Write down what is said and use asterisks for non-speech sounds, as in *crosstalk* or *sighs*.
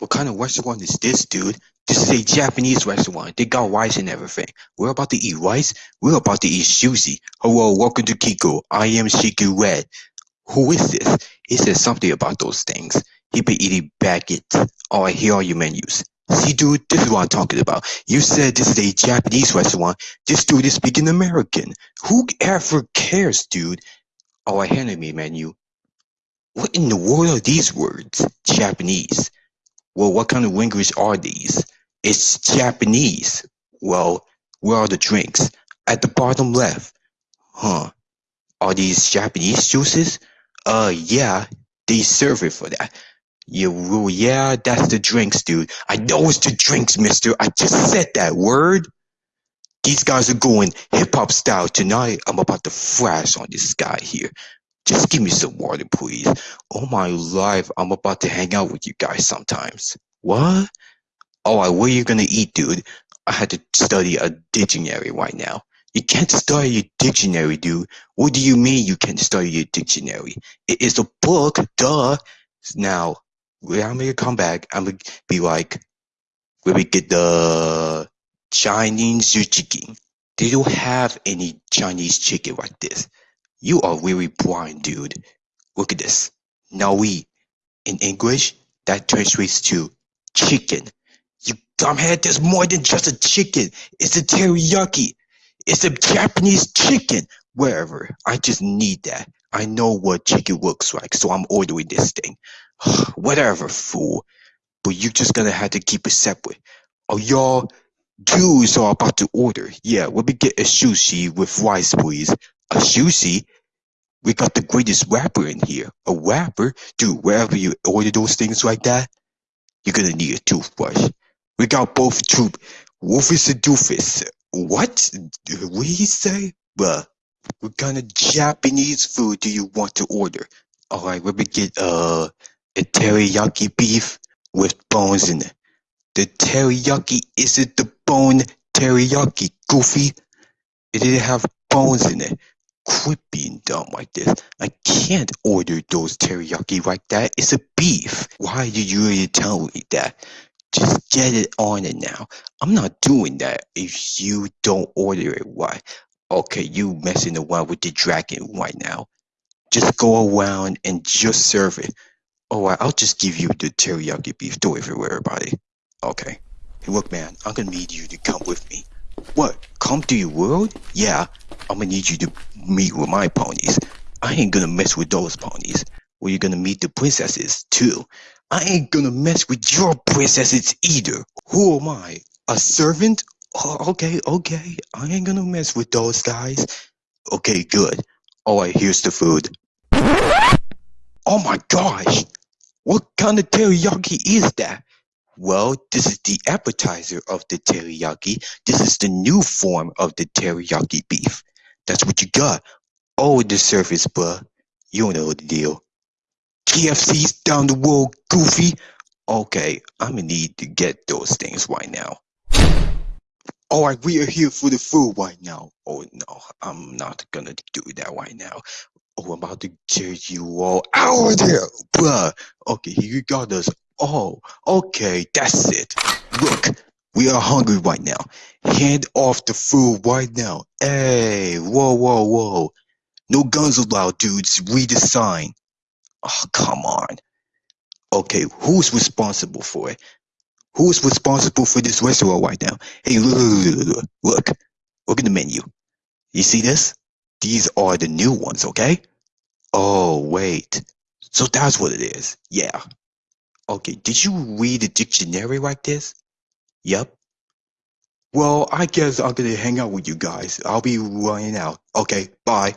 What kind of restaurant is this, dude? This is a Japanese restaurant. They got rice and everything. We're about to eat rice. We're about to eat sushi. Hello, welcome to Kiko. I am Shiku Red. Who is this? He said something about those things. He been eating baguettes. Oh, Alright, here are your menus. See, dude, this is what I'm talking about. You said this is a Japanese restaurant. This dude is speaking American. Who ever cares, dude? Oh, Alright, hand me menu. What in the world are these words? Japanese. Well, what kind of language are these? It's Japanese. Well, where are the drinks? At the bottom left. Huh. Are these Japanese juices? Uh, yeah, they serve it for that. Yeah, well, yeah, that's the drinks, dude. I know it's the drinks, mister. I just said that word. These guys are going hip hop style tonight. I'm about to flash on this guy here. Just give me some water, please. Oh my life, I'm about to hang out with you guys sometimes. What? Oh, what are you gonna eat, dude? I had to study a dictionary right now. You can't study a dictionary, dude. What do you mean you can't study a dictionary? It is a book, duh. Now, when I'm gonna come back, I'm gonna be like, when we get the Chinese chicken. They don't have any Chinese chicken like this. You are really blind, dude. Look at this. Now we, in English, that translates to chicken. You dumbhead, there's more than just a chicken. It's a teriyaki. It's a Japanese chicken. Wherever. I just need that. I know what chicken looks like, so I'm ordering this thing. *sighs* Whatever, fool. But you're just gonna have to keep it separate. Oh, y'all Jews are about to order. Yeah, let me get a sushi with rice, please. A see, We got the greatest rapper in here. A rapper? Dude, wherever you order those things like that, you're gonna need a toothbrush. We got both troop. Wolfus and Doofus. What? What he say? Bruh, what kind of Japanese food do you want to order? Alright, let me get uh, a teriyaki beef with bones in it. The teriyaki isn't the bone teriyaki, goofy. It didn't have bones in it. Quit being dumb like this. I can't order those teriyaki like that. It's a beef. Why did you really tell me that? Just get it on it now. I'm not doing that if you don't order it right. Okay, you messing around with the dragon right now. Just go around and just serve it. Alright, I'll just give you the teriyaki beef. Don't worry for everybody. Okay. Hey, look, man, I'm gonna need you to come with me. What? Come to your world? Yeah, I'm gonna need you to meet with my ponies. I ain't gonna mess with those ponies. Well, you're gonna meet the princesses, too. I ain't gonna mess with your princesses either. Who am I? A servant? Oh, okay, okay. I ain't gonna mess with those guys. Okay, good. Alright, here's the food. Oh my gosh! What kind of teriyaki is that? Well, this is the appetizer of the teriyaki. This is the new form of the teriyaki beef. That's what you got. Oh, the surface, bruh. You don't know the deal. KFC's down the road, goofy. Okay, I'm gonna need to get those things right now. Alright, we are here for the food right now. Oh no, I'm not gonna do that right now. Oh, I'm about to get you all out of there, bruh. Okay, you got us Oh, okay, that's it. Look, we are hungry right now. Hand off the food right now. Hey, whoa, whoa, whoa. No guns allowed, dudes. Read the sign. Oh, come on. Okay, who's responsible for it? Who's responsible for this restaurant right now? Hey, look, look, look, look. At the menu. You see this? These are the new ones, okay? Oh, wait. So that's what it is. Yeah, Okay, did you read the dictionary like this? Yep. Well, I guess I'm gonna hang out with you guys. I'll be running out. Okay, bye.